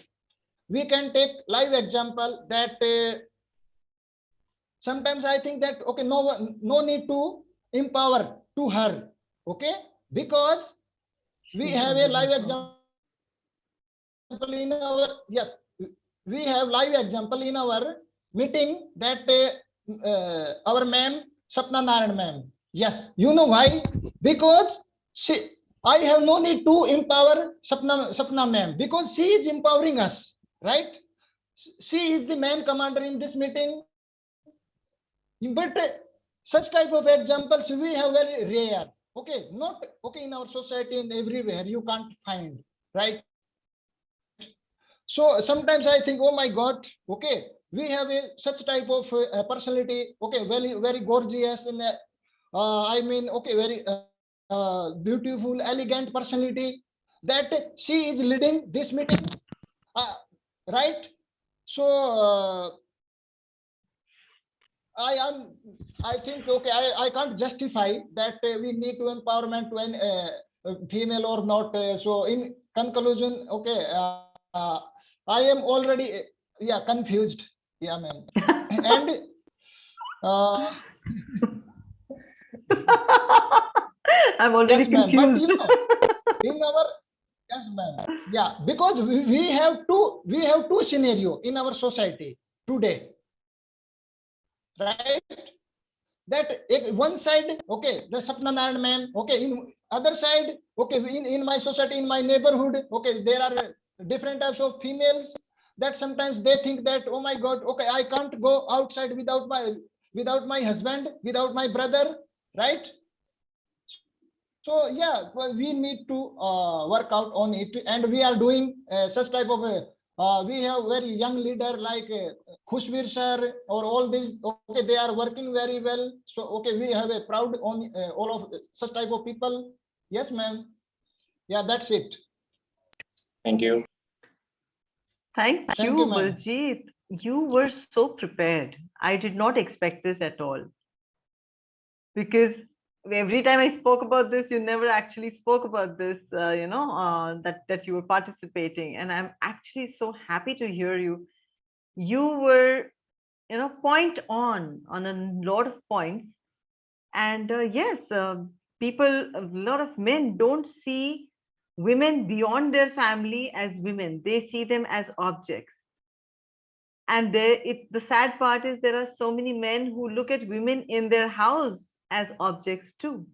We can take live example that uh, sometimes I think that okay, no no need to empower to her, okay, because we have a live example in our yes we have live example in our meeting that uh, uh, our ma'am sapna narayan ma'am yes you know why? Because she i have no need to empower sapna sapna ma'am. Because she is empowering us right? She is the main commander in this meeting. But uh, such type of examples we have very rare. Okay not okay in our society and everywhere you can't find right so sometimes i think oh my god okay we have a such type of uh, personality okay very very gorgeous and uh, uh, i mean okay very uh, uh, beautiful elegant personality that she is leading this meeting uh, right? So i am i think okay i i can't justify that we need to empowerment uh, female or not so in conclusion okay I am already, uh, yeah, confused. Yeah, ma'am. And uh, I'm already yes, confused. you know, in our yes, ma'am. Yeah, because we, we have two we have two scenario in our society today, right? That eh, one side, okay, the Sapna Narayan ma'am, okay, in other side, okay, in, in my society, in my neighborhood, okay, there are different types of females that sometimes they think that oh my god okay i can't go outside without my without my husband without my brother right? So yeah we need to uh, work out on it. And we are doing uh, such type of a uh, we have very young leader like uh, Khushbir sir or all these okay they are working very well. So okay we have a proud on uh, all of such type of people. Yes ma'am. Yeah that's it. Thank you. Thank Thank you, you. You were so prepared. I did not expect this at all. Because every time I spoke about this, you never actually spoke about this, uh, you know, uh, that, that you were participating. And I'm actually so happy to hear you. You were, you know, point on, on a lot of points. And uh, yes, uh, people, a lot of men don't see women beyond their family as women. They see them as objects. And it the sad part is there are so many men who look at women in their house as objects too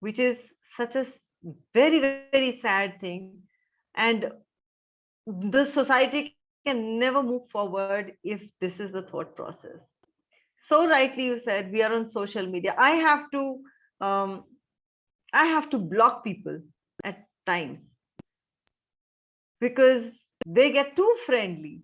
which is such a very very sad thing. And the society can never move forward if this is the thought process. So rightly you said we are on social media. I have to um, i have to block people times because they get too friendly.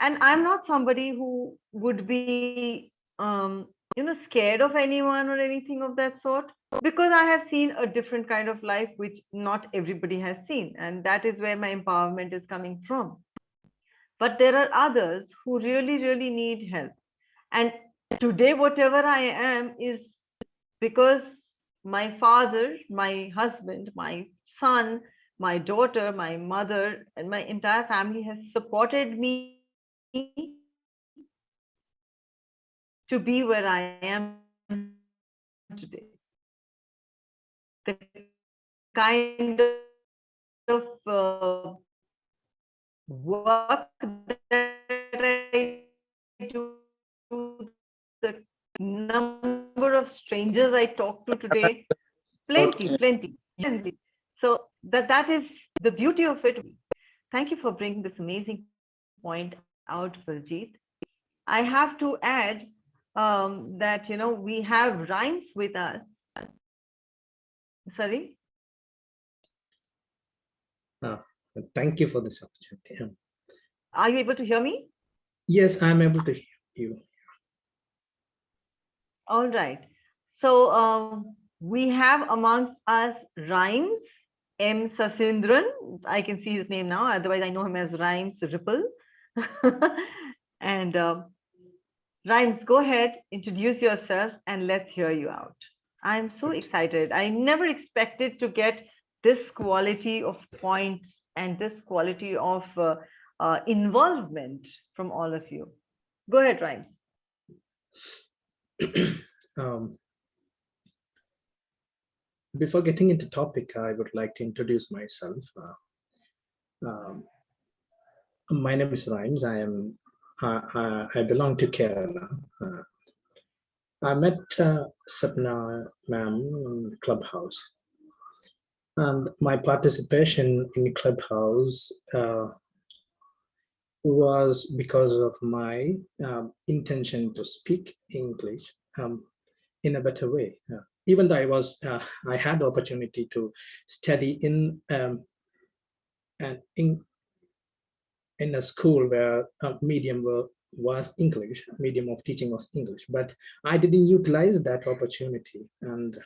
And i'm not somebody who would be um you know scared of anyone or anything of that sort. Because i have seen a different kind of life which not everybody has seen. And that is where my empowerment is coming from. But there are others who really really need help. And today whatever i am is because my father my husband my son my daughter my mother and my entire family has supported me to be where I am today. The kind of uh, work that I do, the number of strangers I talk to today, plenty, plenty. plenty. So that that is the beauty of it. Thank you for bringing this amazing point out, Baljeet. I have to add um, that, you know, we have rhymes with us. Sorry? Thank you for this opportunity. Are you able to hear me? Yes, I'm able to hear you. All right. So um, we have amongst us Rhymes, M. Sasindran. I can see his name now. Otherwise, I know him as Rhymes Ripple. and um, Rhymes, go ahead, introduce yourself, and let's hear you out. I'm so excited. I never expected to get this quality of points and this quality of uh, uh, involvement from all of you. Go ahead, Rhymes. Um, before getting into topic, I would like to introduce myself. Uh, um, my name is Rhymes. I am uh, uh, I belong to Kerala. Uh, I met uh, Sapna ma'am in Clubhouse. And my participation in Clubhouse uh, was because of my um, intention to speak English um, in a better way. Uh, even though I was, uh, I had the opportunity to study in um, an in, in a school where a medium were, was English, medium of teaching was English, but I didn't utilize that opportunity. And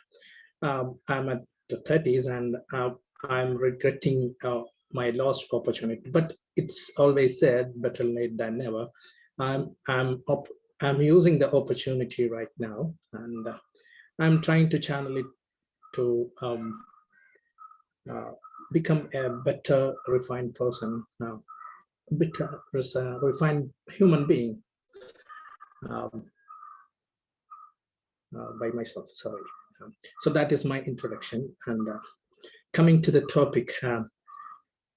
um, I'm at the 30s and uh, I'm regretting uh, my lost opportunity. But it's always said, better late than never. I'm I'm I'm using the opportunity right now, and uh, I'm trying to channel it to um, uh, become a better refined person, uh, better refined human being um, uh, by myself. Sorry. Um, so that is my introduction, and uh, coming to the topic. Uh,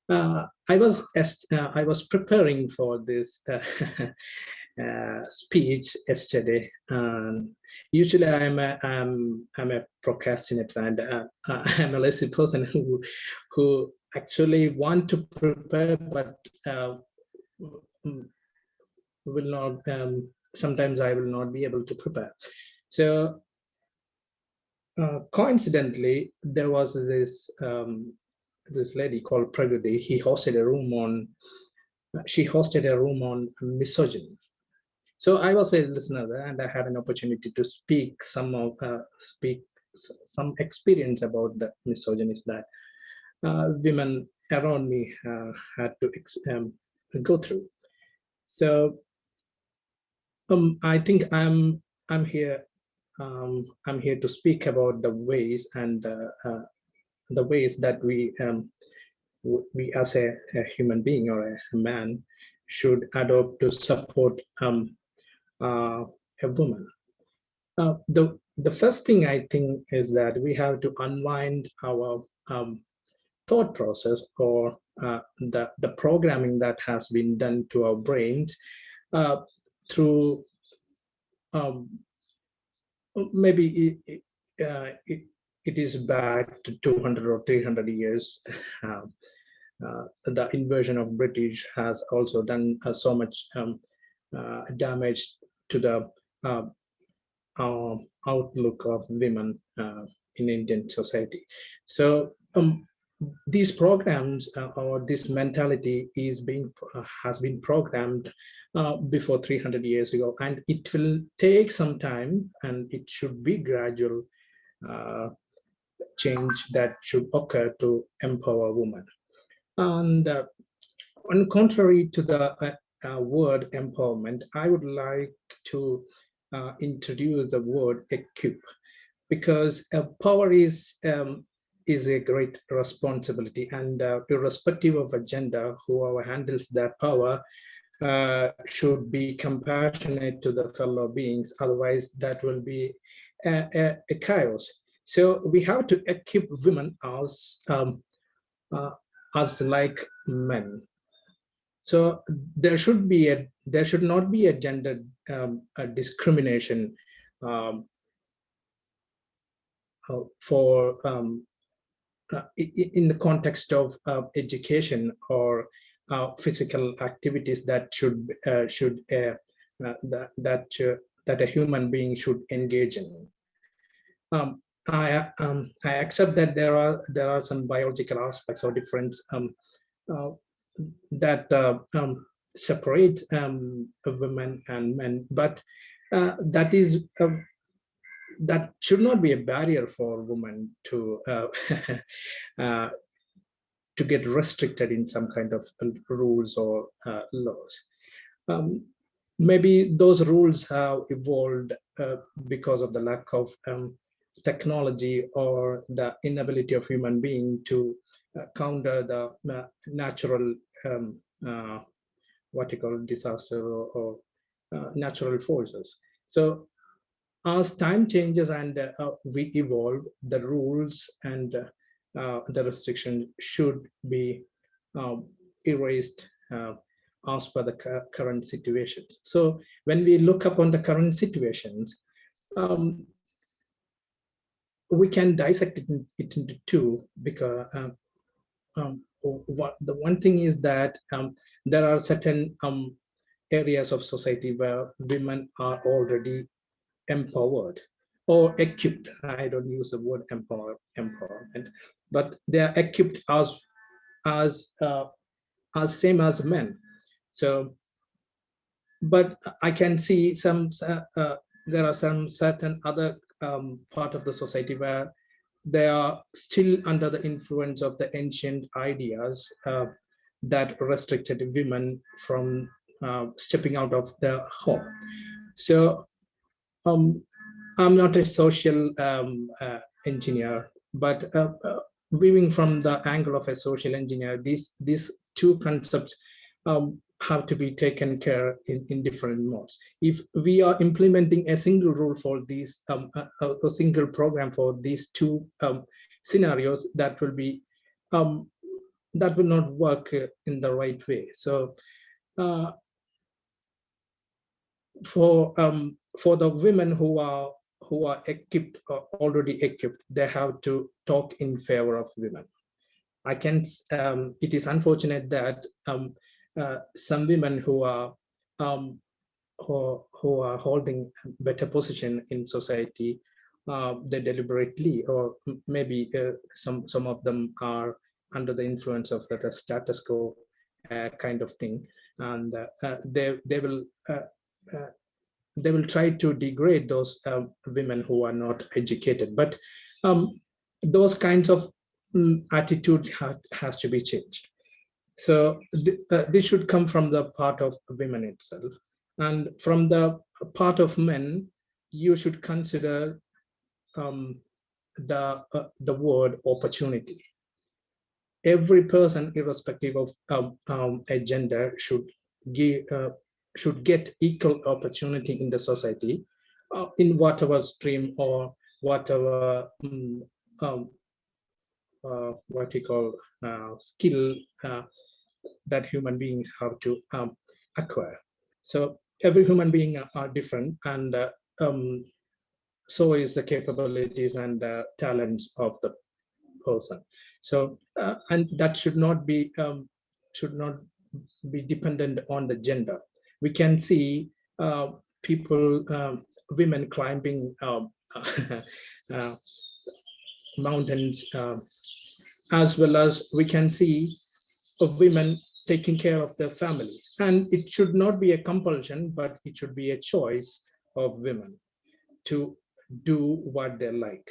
uh, I was uh, I was preparing for this speech yesterday. Um, usually, I'm a, I'm I'm a procrastinator and uh, I'm a lazy person who who actually want to prepare but uh, will not. Um, sometimes I will not be able to prepare. So coincidentally, there was this um, this lady called Pragati, he hosted a room on, she hosted a room on misogyny. So I was a listener and I had an opportunity to speak some of, uh, speak some experience about the misogyny that uh, women around me uh, had to um, go through. So um, I think I'm I'm here um, I'm here to speak about the ways and uh, uh, the ways that we um, we as a, a, human being or a man should adopt to support um, uh, a woman. Uh, the the first thing I think is that we have to unwind our um, thought process or uh, the the programming that has been done to our brains uh, through um, maybe it, uh, it, it is back to 200 or 300 years. Um, uh, the invasion of British has also done uh, so much um, uh, damage to the uh, outlook of women uh, in Indian society. So um, these programs uh, or this mentality is being has been programmed before 300 years ago, and it will take some time, and it should be gradual change that should occur to empower women. And uh, on contrary to the uh, uh, word empowerment, I would like to uh, introduce the word equip because power is um, is a great responsibility and uh, irrespective of a gender, whoever handles that power uh, should be compassionate to the fellow beings. Otherwise, that will be a, a, a chaos. So we have to equip women as um, uh, as like men. So there should be a there should not be a gender um, a discrimination um, uh, for um, uh, in the context of uh, education or physical activities that should should that that that a human being should engage in. Um, I um, I accept that there are there are some biological aspects or difference um, uh, that uh, um, separate um, women and men, but uh, that is um, that should not be a barrier for women to uh, uh, to get restricted in some kind of rules or uh, laws. Um, maybe those rules have evolved uh, because of the lack of um, technology or the inability of human being to uh, counter the uh, natural um, uh, what you call disaster or, or uh, natural forces. So as time changes and uh, uh, we evolve, the rules and uh, uh, the restriction should be um, erased uh, as per the current situations. So when we look upon the current situations, um, we can dissect it, in- it into two because um, what the one thing is that um, there are certain um, areas of society where women are already empowered or equipped. I don't use the word empower empowerment, but they are equipped as as uh, as same as men. So, but I can see some uh, uh, there are some certain other um, part of the society where they are still under the influence of the ancient ideas uh, that restricted women from uh, stepping out of the home. So um, I'm not a social um, uh, engineer, but uh, uh, viewing from the angle of a social engineer, these these two concepts um, have to be taken care in, in different modes. If we are implementing a single rule for these, um, a, a- single program for these two um, scenarios, that will be um, that will not work uh, in the right way. So uh, for um, for the women who are who are equipped or already equipped, they have to talk in favor of women. I can. Um, it is unfortunate that um, uh, some women who are um, who, who are holding better position in society, uh, they deliberately or maybe uh, some some of them are under the influence of the, status quo uh, kind of thing, and uh, they they will. They will try to degrade those women who are not educated. But um, those kinds of mm, attitude ha- has to be changed. So th- uh, this should come from the part of women itself, and from the part of men, you should consider um, the uh, the word opportunity. Every person, irrespective of um, um, a gender, should give uh, should get equal opportunity in the society uh, in whatever stream or whatever mm, um, uh, what you call uh, skill uh, that human beings have to um, acquire. So every human being are, different and uh, um, so is the capabilities and the talents of the person. So uh, and that should not be um, should not be dependent on the gender we can see uh, people, um, women climbing um, uh, mountains, um, as well as we can see of women taking care of their family. And it should not be a compulsion, but it should be a choice of women to do what they like.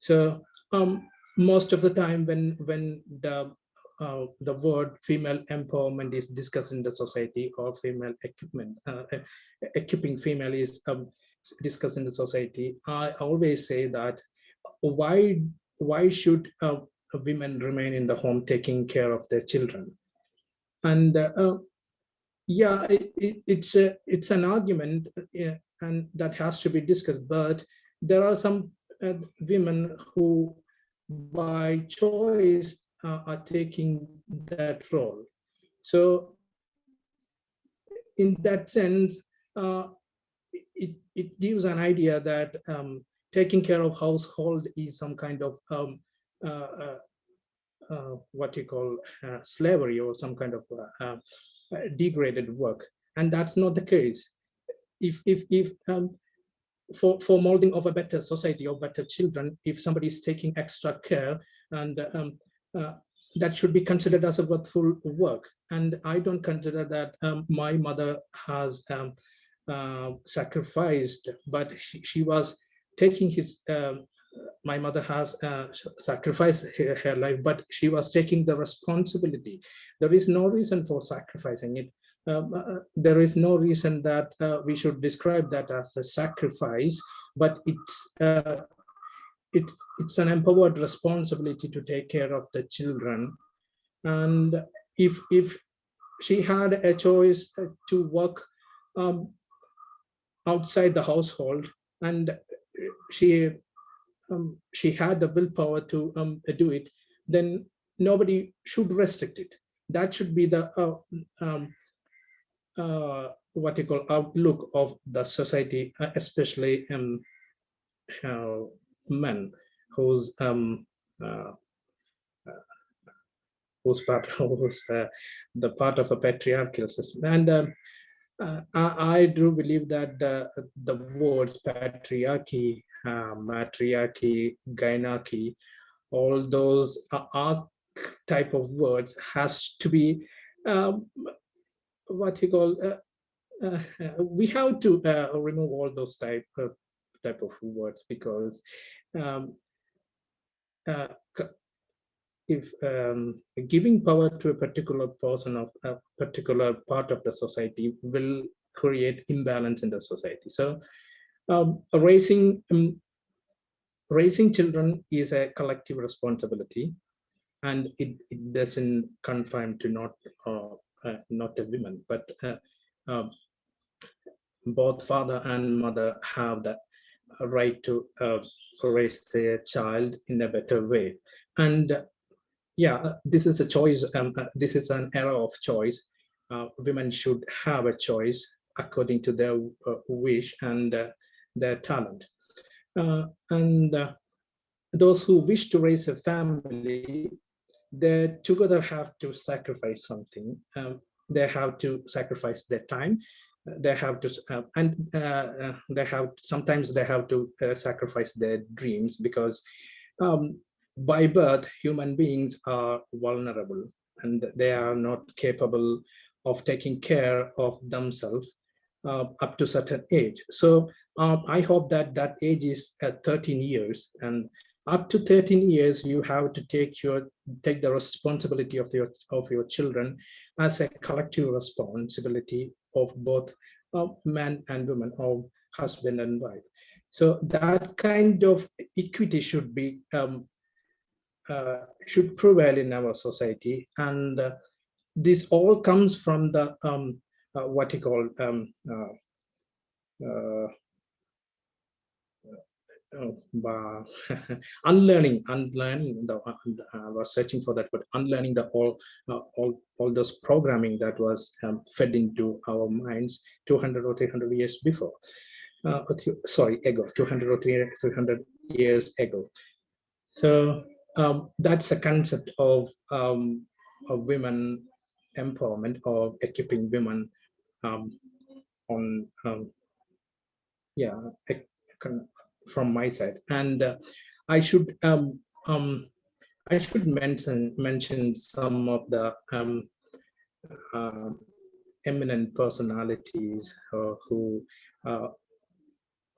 So um, most of the time when when the uh, the word female empowerment is discussed in the society or female equipment, uh, equipping female is um, discussed in the society. I always say that why why should uh, women remain in the home taking care of their children? And uh, uh, yeah, it, it, it's a, it's an argument, uh, and that has to be discussed. But there are some uh, women who, by choice, uh, are taking that role. So, in that sense, uh, it it gives an idea that um, taking care of household is some kind of um, what you call uh, slavery or some kind of uh, uh, degraded work, and that's not the case. If if if um, for for molding of a better society or better children, if somebody is taking extra care, and um, uh, that should be considered as a worthful work. And I don't consider that um, my mother has um, uh, sacrificed, but she, she was taking his um, my mother has uh, sacrificed her, her, life, but she was taking the responsibility. There is no reason for sacrificing it. Um, uh, there is no reason that uh, we should describe that as a sacrifice, but it's uh, it's it's an empowered responsibility to take care of the children. And if if she had a choice to work um, outside the household and she um, she had the willpower to um, do it, then nobody should restrict it. That should be the uh, um, uh, what you call outlook of the society, uh, especially um, uh, men who's um, uh, uh, part who's the part of a patriarchal system. And um, I, I, do believe that the, the words patriarchy uh, matriarchy, gynarchy, all those are type of words has to be um, what you call uh, uh, we have to uh, remove all those type of type of words because um, uh, if um, giving power to a particular person of a particular part of the society will create imbalance in the society. So um, raising um, raising children is a collective responsibility and it, it doesn't confine to not uh, uh, not a woman but uh, um, both father and mother have the right to uh, raise their child in a better way. And uh, yeah this is a choice um, uh, this is an era of choice. Women should have a choice according to their wish and their talent. Uh, and uh, those who wish to raise a family, they together have to sacrifice something. Um, they have to sacrifice their time. They have to, uh, and uh, they have, sometimes they have to uh, sacrifice their dreams because um, by birth, human beings are vulnerable and they are not capable of taking care of themselves up to certain age. So uh, I hope that that age is at 13 years and up to 13 years, you have to take your take the responsibility of your of your children as a collective responsibility of both uh, man and women, of husband and wife. So that kind of equity should be um, uh, should prevail in our society, and uh, this all comes from the um, uh, what you call um, uh, uh, uh, unlearning unlearning the uh, I was searching for that but unlearning the all uh, all all those programming that was um, fed into our minds 200 or 300 years before. Uh, sorry ago 200 or 300 years ago. So um, that's a concept of um, of women empowerment of equipping women um, on um, yeah from my side. And uh, i should um, um i should mention mention some of the um uh, eminent personalities uh, who uh,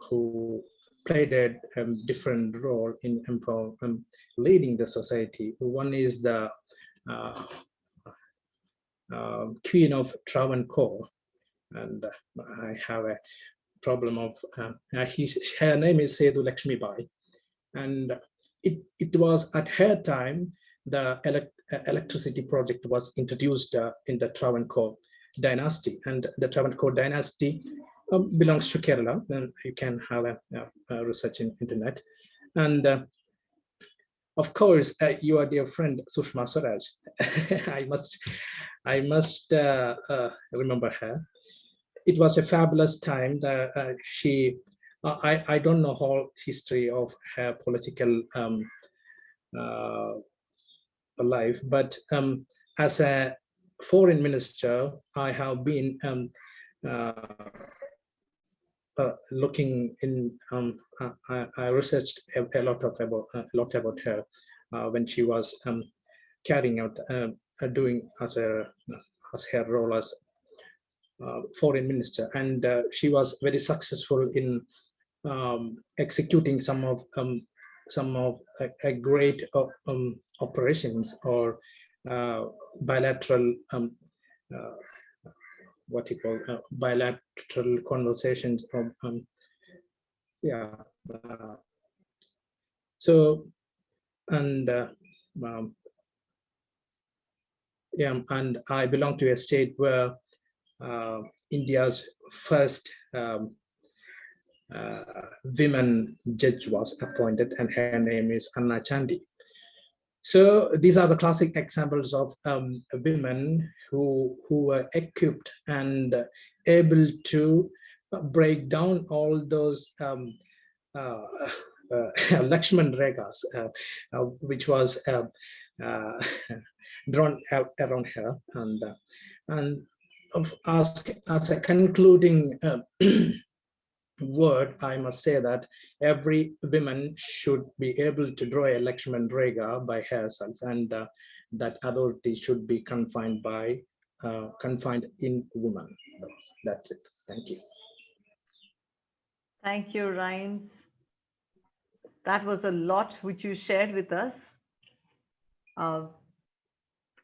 who played a um, different role in um, leading the society. One is the uh, uh, queen of Travancore. And uh, I have a problem of uh, uh, his, her name is Sethu Lakshmi Bai and it, it was at her time the elect, electricity project was introduced uh, in the Travancore dynasty, and the Travancore dynasty um, belongs to Kerala. And you can have a, a- a research in internet, and uh, of course, uh, your dear friend Sushma Swaraj. I must, I must uh, uh, remember her. It was a fabulous time that uh, she. uh, I I don't know whole history of her political um, uh, life, but um, as a foreign minister, I have been um, uh, uh, looking in. Um, I- I, researched a, a lot of about a lot about her uh, when she was um, carrying out uh, doing as a as her role as foreign minister, and uh, she was very successful in um, executing some of um, some of a, a great uh, um, operations or uh, bilateral um, uh, what you call uh, bilateral conversations from um, yeah uh, so and uh, um, yeah and i belong to a state where uh, india's first um, uh, women judge was appointed and her name is Anna Chandy so these are the classic examples of um, women who who were equipped and able to break down all those um, uh, uh, Lakshman Rekhas, uh, uh, which was uh, uh, drawn around her. And, and of, as, as a concluding uh, word, I must say that every woman should be able to draw a Lakshman Rekha by herself and uh, that authority should be confined by, uh, confined in woman. That's it. Thank you. Thank you, Rhines. That was a lot which you shared with us. Uh,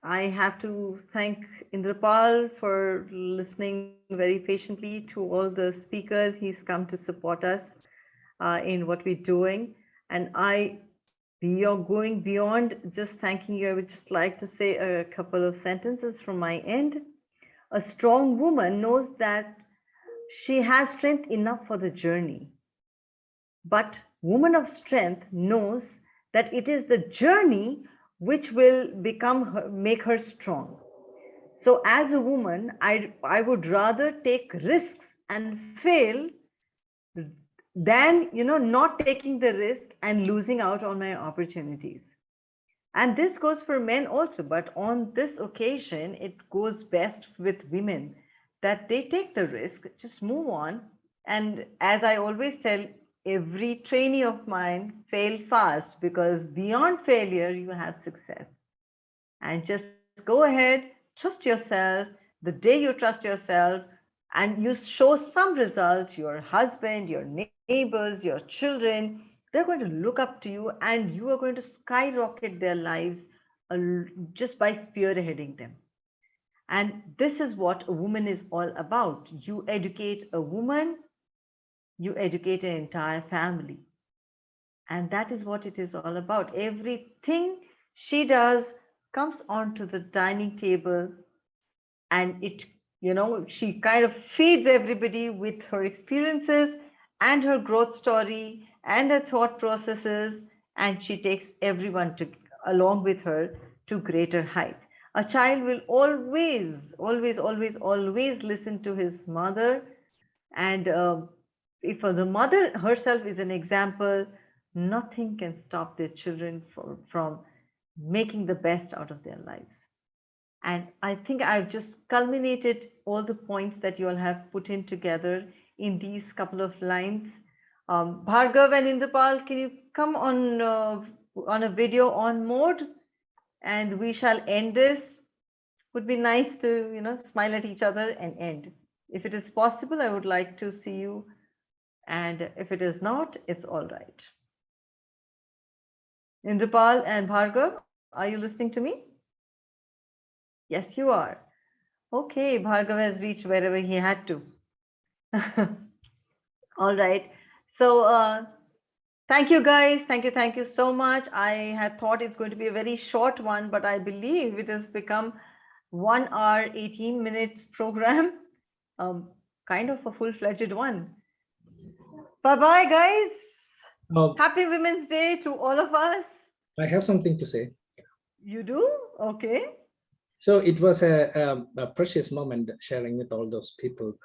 I have to thank Indrapal for listening very patiently to all the speakers. He's come to support us uh, in what we're doing. And I, beyond going beyond just thanking you, I would just like to say a couple of sentences from my end. A strong woman knows that she has strength enough for the journey. But woman of strength knows that it is the journey which will become her, make her strong. So as a woman, I, I would rather take risks and fail than, you know, not taking the risk and losing out on my opportunities. And this goes for men also, but on this occasion, it goes best with women that they take the risk, just move on. And as I always tell every trainee of mine, fail fast because beyond failure, you have success. And just go ahead, trust yourself. The day you trust yourself and you show some result, your husband, your neighbors, your children, they're going to look up to you and you are going to skyrocket their lives uh, just by spearheading them. And this is what a woman is all about. You educate a woman, you educate an entire family. And that is what it is all about. Everything she does comes onto the dining table and it, you know, she kind of feeds everybody with her experiences and her growth story and her thought processes. And she takes everyone to along with her to greater heights a child will always, always, always, always listen to his mother. And uh, if the mother herself is an example, nothing can stop their children from making the best out of their lives. And I think I've just culminated all the points that you all have put in together in these couple of lines. Um, Bhargav and Indrapal, can you come on uh, on a video on mode? and we shall end this. Would be nice to, you know, smile at each other and end. If it is possible, I would like to see you. And if it is not, it's all right. Indrapal and Bhargav, are you listening to me? Yes, you are. Okay, Bhargav has reached wherever he had to. all right. So uh, Thank you guys. Thank you. Thank you so much. I had thought it's going to be a very short one, but I believe it has become one hour, 18 minutes program. Um, kind of a full-fledged one. Bye-bye, guys. Oh, Happy Women's Day to all of us. I have something to say. You do? Okay. So it was a, um, a precious moment sharing with all those people.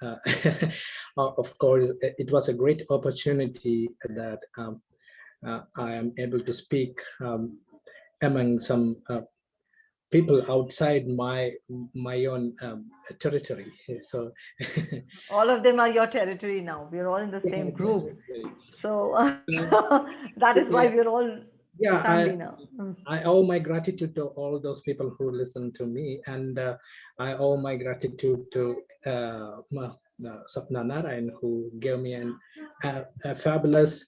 Uh, of course, it was a great opportunity that um, uh, I am able to speak um, among some uh, people outside my my own um, territory. So All of them are your territory now. We're all in the same group. So that is why we're all Yeah, I. Mm. I owe my gratitude to all those people who listen to me, and uh, I owe my gratitude to uh, uh, Sapna Narayan, who gave me an, a, a fabulous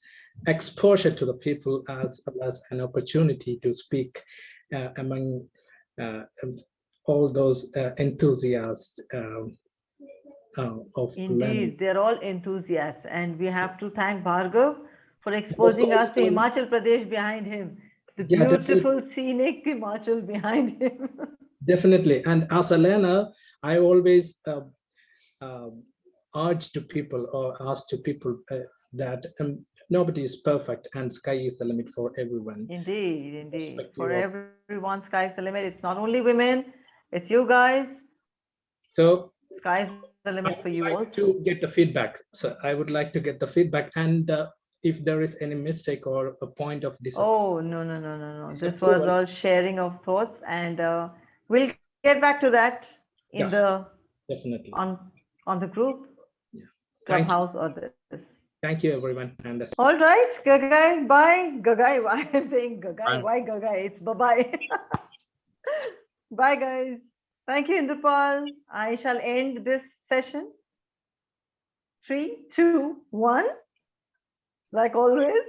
exposure to the people as well as an opportunity to speak uh, among uh, all those uh, enthusiasts um, uh, of learning. They're all enthusiasts, and we have to thank Bhargav for exposing us to Himachal Pradesh behind him. The Yeah, definitely. beautiful scenic Himachal behind him. Definitely. And as a learner, I always uh, um, urge to people or ask to people uh, that um, nobody is perfect and sky is the limit for everyone. Indeed, indeed. For of- everyone, is the limit. It's not only women, it's you guys. So Sky's the I limit for you like also. to get the feedback. So I would like to get the feedback and uh, if there is any mistake or a point of. Oh, no, no, no, no, no. This was all sharing of thoughts and uh, we'll get back to that in Yeah. the, Definitely. on, on the group. Yeah. Thank you. Clubhouse or this. Thank you, everyone. And that's All right, Gagai, bye. Gagai, why I'm saying Gagai, why Gagai? It's bye-bye. Bye, guys. Thank you, Indrapal. I shall end this session. Three, two, one. Like always.